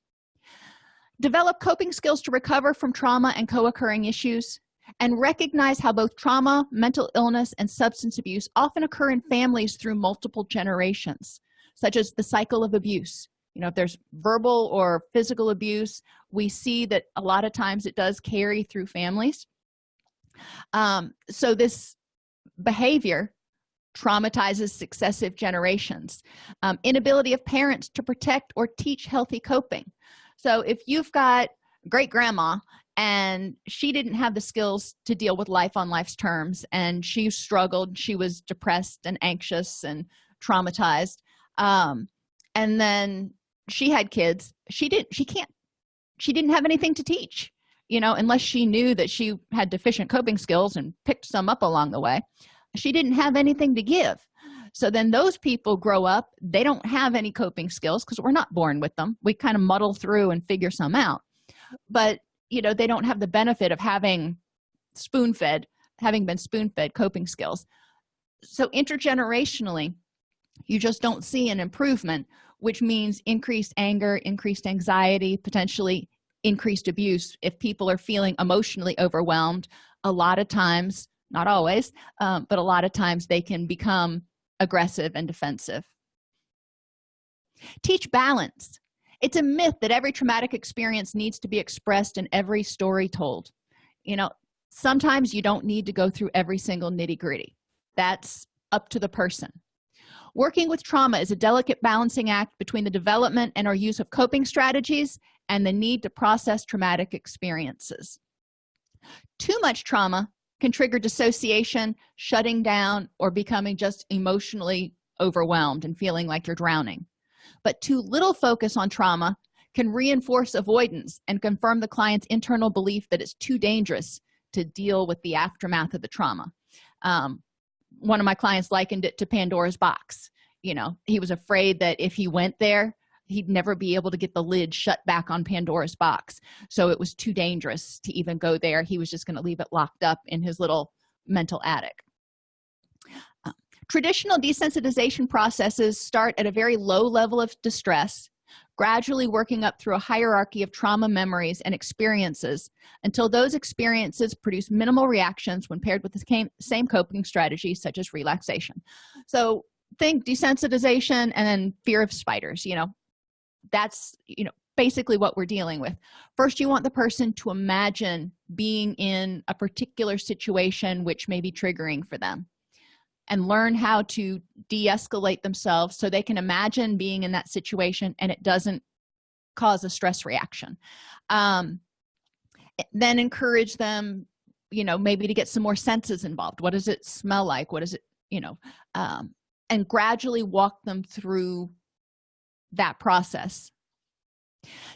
develop coping skills to recover from trauma and co-occurring issues and recognize how both trauma mental illness and substance abuse often occur in families through multiple generations such as the cycle of abuse. You know if there's verbal or physical abuse we see that a lot of times it does carry through families. Um, so this behavior traumatizes successive generations. Um, inability of parents to protect or teach healthy coping so if you've got great grandma and she didn't have the skills to deal with life on life's terms and she struggled she was depressed and anxious and traumatized um, and then she had kids she didn't she can't she didn't have anything to teach you know unless she knew that she had deficient coping skills and picked some up along the way. She didn't have anything to give so then those people grow up they don't have any coping skills because we're not born with them. We kind of muddle through and figure some out. But you know they don't have the benefit of having spoon-fed having been spoon-fed coping skills. So intergenerationally you just don't see an improvement which means increased anger increased anxiety potentially increased abuse. If people are feeling emotionally overwhelmed a lot of times not always um, but a lot of times they can become aggressive and defensive. Teach balance. It's a myth that every traumatic experience needs to be expressed in every story told. You know sometimes you don't need to go through every single nitty-gritty. That's up to the person. Working with trauma is a delicate balancing act between the development and or use of coping strategies and the need to process traumatic experiences. Too much trauma can trigger dissociation shutting down or becoming just emotionally overwhelmed and feeling like you're drowning. But too little focus on trauma can reinforce avoidance and confirm the client's internal belief that it's too dangerous to deal with the aftermath of the trauma. Um, one of my clients likened it to pandora's box. You know he was afraid that if he went there he'd never be able to get the lid shut back on pandora's box. So it was too dangerous to even go there. He was just going to leave it locked up in his little mental attic. Uh, traditional desensitization processes start at a very low level of distress gradually working up through a hierarchy of trauma memories and experiences until those experiences produce minimal reactions when paired with the same coping strategies such as relaxation. So think desensitization and then fear of spiders you know that's you know basically what we're dealing with. First you want the person to imagine being in a particular situation which may be triggering for them and learn how to de-escalate themselves so they can imagine being in that situation and it doesn't cause a stress reaction. Um, then encourage them you know maybe to get some more senses involved. What does it smell like? What is it you know um, and gradually walk them through that process.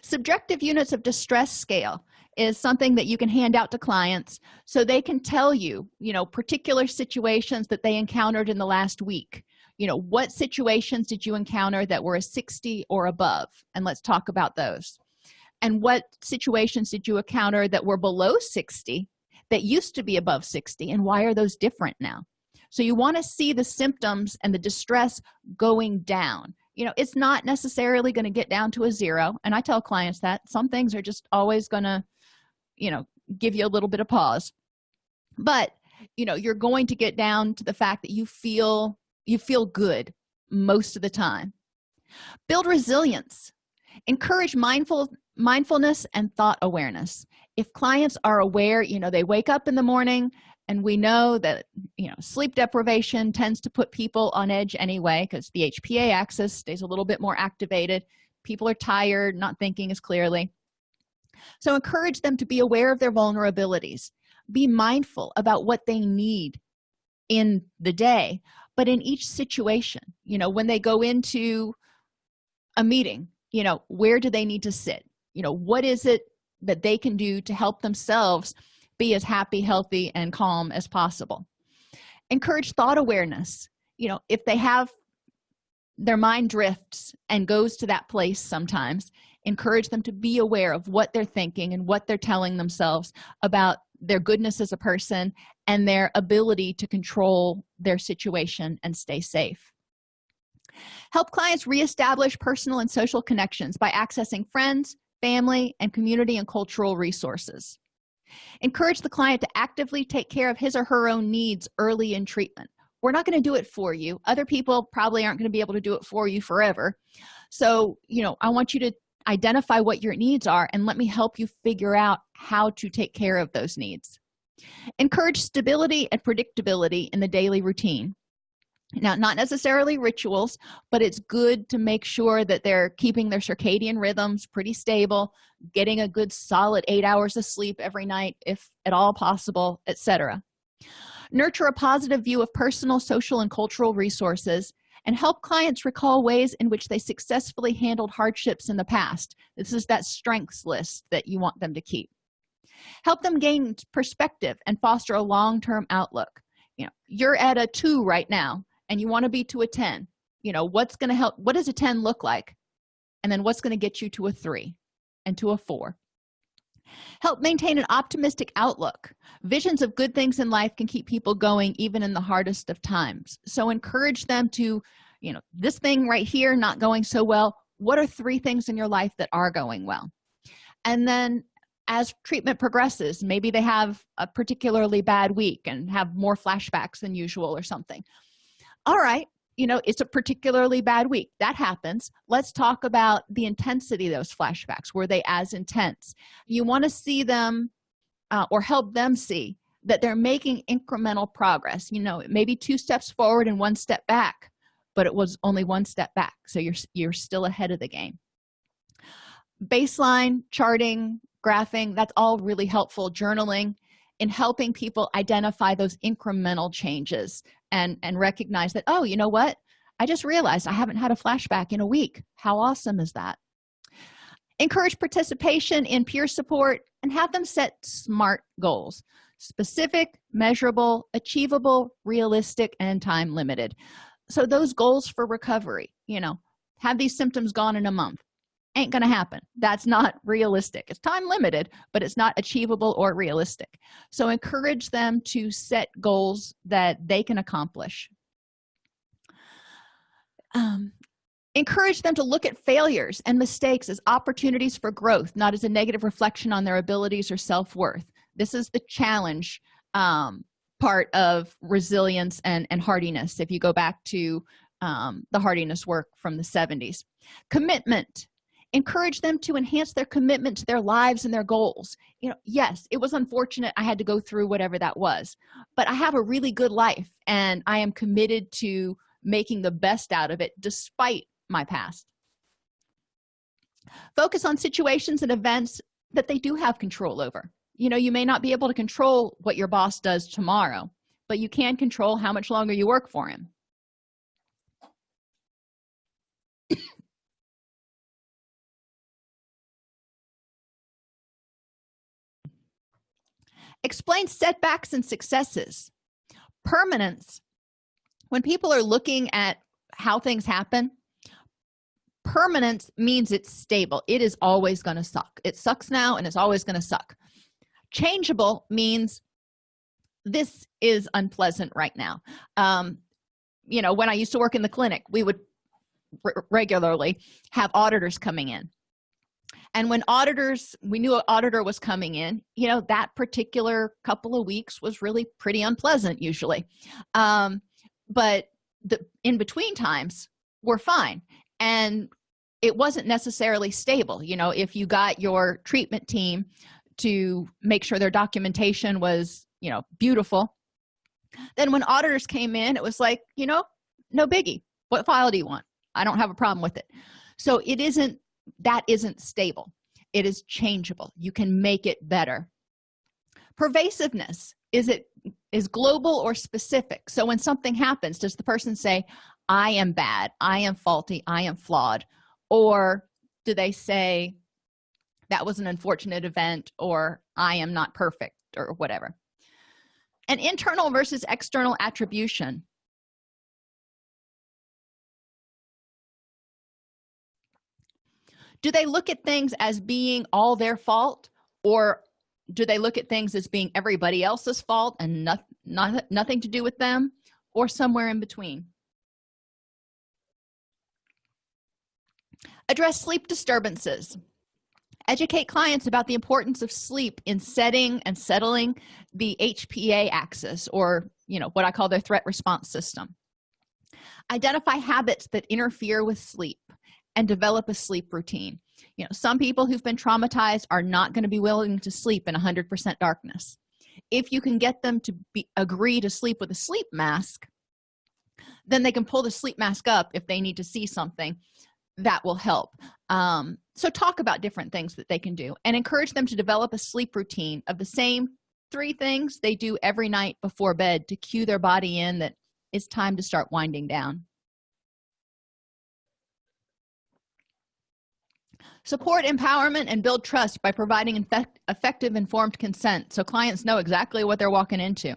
Subjective units of distress scale is something that you can hand out to clients so they can tell you you know particular situations that they encountered in the last week. You know what situations did you encounter that were a 60 or above? And let's talk about those. And what situations did you encounter that were below 60 that used to be above 60 and why are those different now? So you want to see the symptoms and the distress going down you know it's not necessarily going to get down to a zero and i tell clients that some things are just always going to you know give you a little bit of pause. But you know you're going to get down to the fact that you feel you feel good most of the time. Build resilience. Encourage mindful mindfulness and thought awareness. If clients are aware you know they wake up in the morning and we know that you know sleep deprivation tends to put people on edge anyway because the hpa axis stays a little bit more activated. People are tired not thinking as clearly. So encourage them to be aware of their vulnerabilities. Be mindful about what they need in the day but in each situation you know when they go into a meeting you know where do they need to sit? You know what is it that they can do to help themselves be as happy healthy and calm as possible. Encourage thought awareness. You know if they have their mind drifts and goes to that place sometimes encourage them to be aware of what they're thinking and what they're telling themselves about their goodness as a person and their ability to control their situation and stay safe. Help clients reestablish personal and social connections by accessing friends family and community and cultural resources encourage the client to actively take care of his or her own needs early in treatment. We're not going to do it for you. Other people probably aren't going to be able to do it for you forever. So you know i want you to identify what your needs are and let me help you figure out how to take care of those needs. Encourage stability and predictability in the daily routine now not necessarily rituals but it's good to make sure that they're keeping their circadian rhythms pretty stable getting a good solid eight hours of sleep every night if at all possible etc nurture a positive view of personal social and cultural resources and help clients recall ways in which they successfully handled hardships in the past. This is that strengths list that you want them to keep. Help them gain perspective and foster a long-term outlook. You know you're at a two right now and you want to be to a 10 you know what's going to help what does a 10 look like? And then what's going to get you to a three and to a four? Help maintain an optimistic outlook. Visions of good things in life can keep people going even in the hardest of times. So encourage them to you know this thing right here not going so well what are three things in your life that are going well? And then as treatment progresses maybe they have a particularly bad week and have more flashbacks than usual or something all right you know it's a particularly bad week. That happens. Let's talk about the intensity of those flashbacks. Were they as intense? You want to see them uh, or help them see that they're making incremental progress. You know maybe two steps forward and one step back but it was only one step back. So you're you're still ahead of the game. Baseline charting graphing that's all really helpful. Journaling in helping people identify those incremental changes and and recognize that oh you know what? I just realized i haven't had a flashback in a week. How awesome is that? Encourage participation in peer support and have them set smart goals. Specific measurable achievable realistic and time limited. So those goals for recovery you know have these symptoms gone in a month ain't gonna happen. That's not realistic. It's time limited but it's not achievable or realistic. So encourage them to set goals that they can accomplish. Um, encourage them to look at failures and mistakes as opportunities for growth not as a negative reflection on their abilities or self-worth. This is the challenge um, part of resilience and and hardiness if you go back to um, the hardiness work from the 70s commitment encourage them to enhance their commitment to their lives and their goals. You know yes it was unfortunate i had to go through whatever that was but i have a really good life and i am committed to making the best out of it despite my past. Focus on situations and events that they do have control over. You know you may not be able to control what your boss does tomorrow but you can control how much longer you work for him explain setbacks and successes. Permanence. When people are looking at how things happen permanence means it's stable. It is always going to suck. It sucks now and it's always going to suck. Changeable means this is unpleasant right now. Um you know when i used to work in the clinic we would regularly have auditors coming in and when auditors we knew an auditor was coming in you know that particular couple of weeks was really pretty unpleasant usually. Um, but the in between times were fine. And it wasn't necessarily stable you know if you got your treatment team to make sure their documentation was you know beautiful. Then when auditors came in it was like you know no biggie. What file do you want? I don't have a problem with it. So it isn't that isn't stable. It is changeable. You can make it better. Pervasiveness is it is global or specific? So when something happens does the person say i am bad i am faulty i am flawed or do they say that was an unfortunate event or i am not perfect or whatever? An internal versus external attribution do they look at things as being all their fault? Or do they look at things as being everybody else's fault and not, not nothing to do with them? Or somewhere in between? Address sleep disturbances. Educate clients about the importance of sleep in setting and settling the hpa axis or you know what i call their threat response system. Identify habits that interfere with sleep and develop a sleep routine. You know some people who've been traumatized are not going to be willing to sleep in 100 percent darkness. If you can get them to be agree to sleep with a sleep mask then they can pull the sleep mask up if they need to see something. That will help. Um, so talk about different things that they can do and encourage them to develop a sleep routine of the same three things they do every night before bed to cue their body in that it's time to start winding down support empowerment and build trust by providing effect effective informed consent so clients know exactly what they're walking into.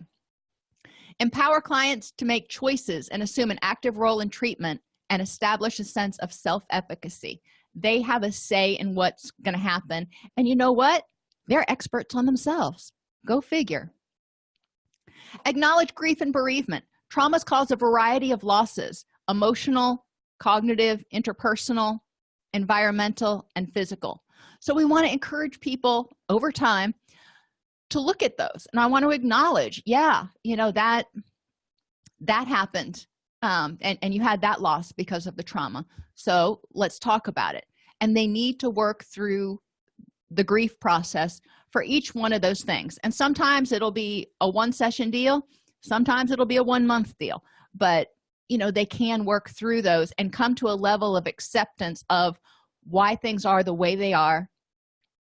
Empower clients to make choices and assume an active role in treatment and establish a sense of self-efficacy. They have a say in what's going to happen and you know what? They're experts on themselves. Go figure. Acknowledge grief and bereavement. Traumas cause a variety of losses emotional cognitive interpersonal environmental and physical. So we want to encourage people over time to look at those and i want to acknowledge yeah you know that that happened um, and, and you had that loss because of the trauma. So let's talk about it. And they need to work through the grief process for each one of those things. And sometimes it'll be a one session deal sometimes it'll be a one month deal. But you know they can work through those and come to a level of acceptance of why things are the way they are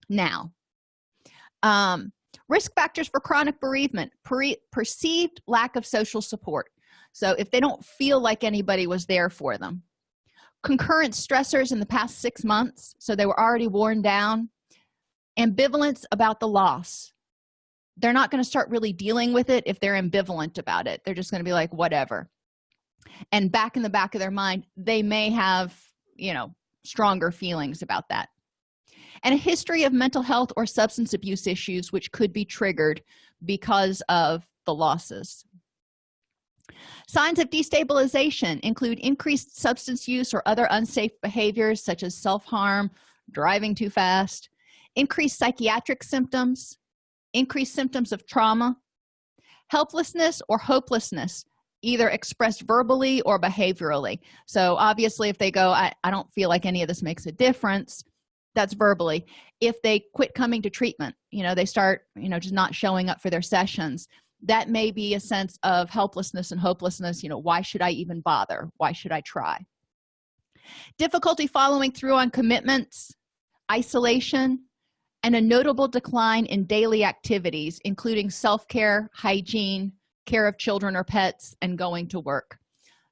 now. Um, risk factors for chronic bereavement per perceived lack of social support. So if they don't feel like anybody was there for them. Concurrent stressors in the past six months so they were already worn down. Ambivalence about the loss. They're not going to start really dealing with it if they're ambivalent about it. They're just going to be like whatever and back in the back of their mind they may have you know stronger feelings about that. And a history of mental health or substance abuse issues which could be triggered because of the losses. Signs of destabilization include increased substance use or other unsafe behaviors such as self-harm driving too fast increased psychiatric symptoms increased symptoms of trauma helplessness or hopelessness either expressed verbally or behaviorally. So obviously if they go I, I don't feel like any of this makes a difference that's verbally. If they quit coming to treatment you know they start you know just not showing up for their sessions that may be a sense of helplessness and hopelessness you know why should i even bother? Why should i try? Difficulty following through on commitments isolation and a notable decline in daily activities including self-care hygiene care of children or pets and going to work.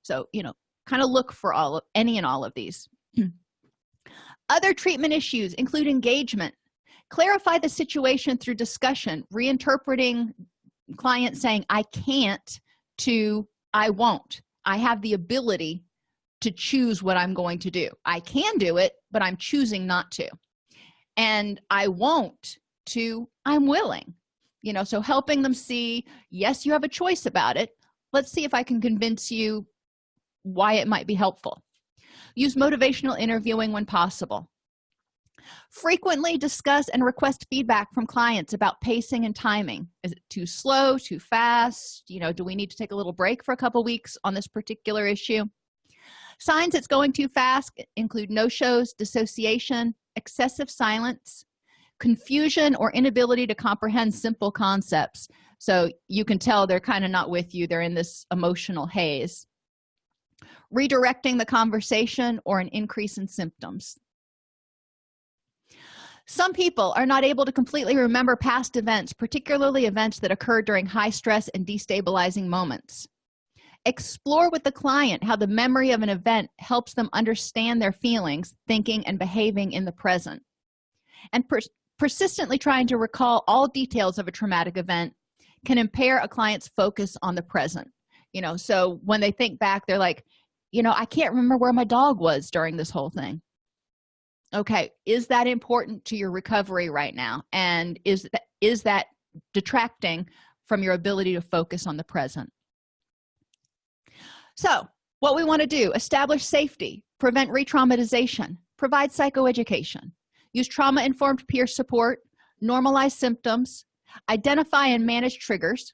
So you know kind of look for all of any and all of these. Other treatment issues include engagement. Clarify the situation through discussion reinterpreting client saying i can't to i won't. I have the ability to choose what i'm going to do. I can do it but i'm choosing not to. And i won't to i'm willing you know so helping them see yes you have a choice about it. Let's see if i can convince you why it might be helpful. Use motivational interviewing when possible. Frequently discuss and request feedback from clients about pacing and timing. Is it too slow too fast? You know do we need to take a little break for a couple weeks on this particular issue? Signs it's going too fast include no shows dissociation excessive silence confusion or inability to comprehend simple concepts. So you can tell they're kind of not with you they're in this emotional haze. Redirecting the conversation or an increase in symptoms. Some people are not able to completely remember past events particularly events that occur during high stress and destabilizing moments. Explore with the client how the memory of an event helps them understand their feelings thinking and behaving in the present. And persistently trying to recall all details of a traumatic event can impair a client's focus on the present. You know so when they think back they're like you know i can't remember where my dog was during this whole thing. Okay is that important to your recovery right now? And is that is that detracting from your ability to focus on the present? So what we want to do establish safety prevent re-traumatization provide psychoeducation use trauma-informed peer support normalize symptoms identify and manage triggers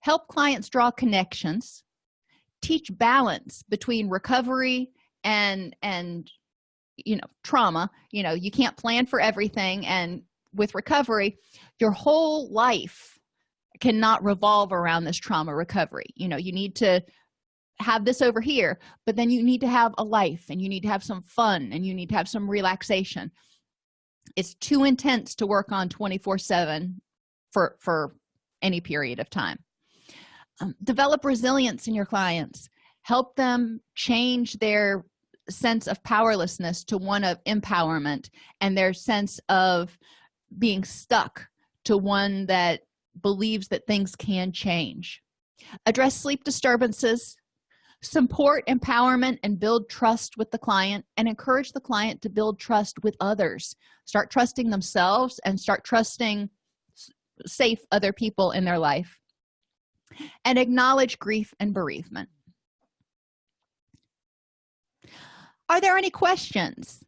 help clients draw connections teach balance between recovery and and you know trauma. You know you can't plan for everything and with recovery your whole life cannot revolve around this trauma recovery. You know you need to have this over here but then you need to have a life and you need to have some fun and you need to have some relaxation it's too intense to work on 24 7 for for any period of time. Um, develop resilience in your clients. Help them change their sense of powerlessness to one of empowerment and their sense of being stuck to one that believes that things can change. Address sleep disturbances support empowerment and build trust with the client and encourage the client to build trust with others. Start trusting themselves and start trusting safe other people in their life. And acknowledge grief and bereavement. Are there any questions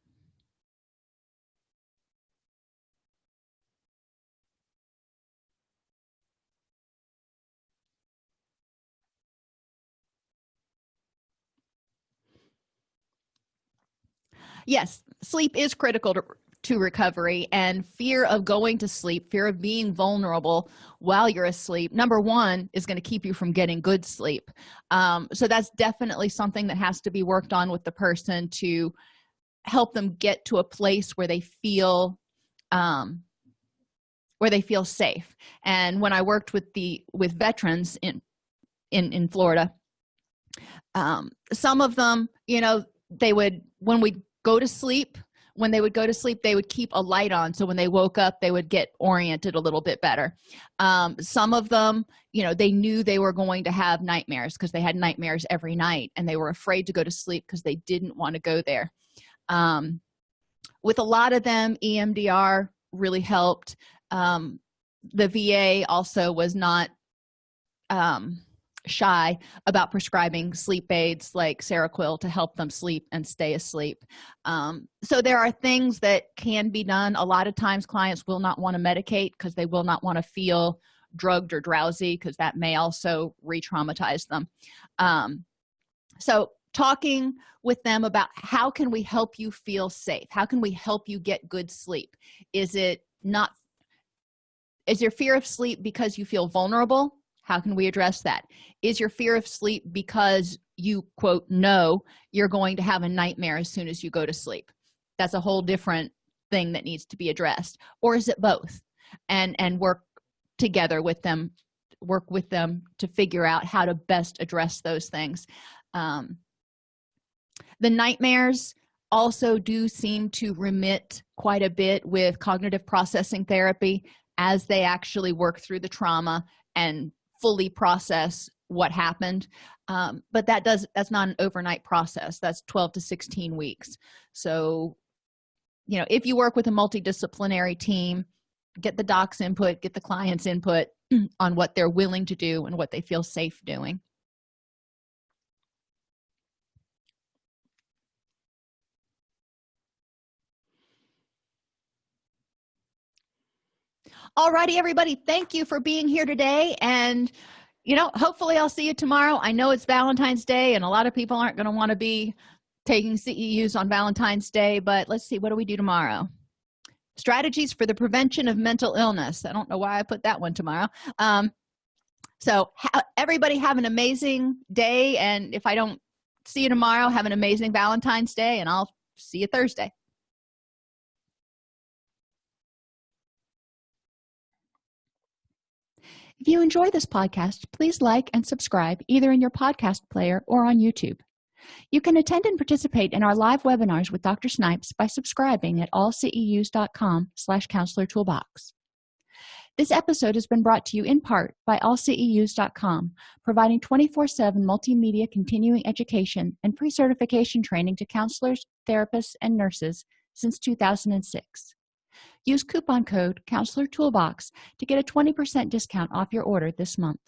yes sleep is critical to, to recovery and fear of going to sleep fear of being vulnerable while you're asleep number one is going to keep you from getting good sleep. Um, so that's definitely something that has to be worked on with the person to help them get to a place where they feel um, where they feel safe. And when i worked with the with veterans in in in florida um, some of them you know they would when we go to sleep. When they would go to sleep they would keep a light on. So when they woke up they would get oriented a little bit better. Um, some of them you know they knew they were going to have nightmares because they had nightmares every night and they were afraid to go to sleep because they didn't want to go there. Um, with a lot of them emdr really helped. Um, the va also was not um, shy about prescribing sleep aids like seroquel to help them sleep and stay asleep. Um, so there are things that can be done. A lot of times clients will not want to medicate because they will not want to feel drugged or drowsy because that may also re-traumatize them. Um, so talking with them about how can we help you feel safe? How can we help you get good sleep? Is it not is your fear of sleep because you feel vulnerable how can we address that? Is your fear of sleep because you quote know you're going to have a nightmare as soon as you go to sleep? That's a whole different thing that needs to be addressed. Or is it both? And and work together with them work with them to figure out how to best address those things. Um, the nightmares also do seem to remit quite a bit with cognitive processing therapy as they actually work through the trauma and fully process what happened. Um, but that does that's not an overnight process. That's 12 to 16 weeks. So you know if you work with a multidisciplinary team get the docs input get the clients input on what they're willing to do and what they feel safe doing Alrighty, everybody thank you for being here today and you know hopefully i'll see you tomorrow. I know it's valentine's day and a lot of people aren't going to want to be taking ceus on valentine's day but let's see what do we do tomorrow? Strategies for the prevention of mental illness. I don't know why i put that one tomorrow. Um, so ha everybody have an amazing day and if i don't see you tomorrow have an amazing valentine's day and i'll see you thursday if you enjoy this podcast please like and subscribe either in your podcast player or on youtube. You can attend and participate in our live webinars with dr snipes by subscribing at allceus.com slash counselor toolbox. This episode has been brought to you in part by allceus.com providing 24-7 multimedia continuing education and pre-certification training to counselors therapists and nurses since 2006 use coupon code counselor toolbox to get a 20% discount off your order this month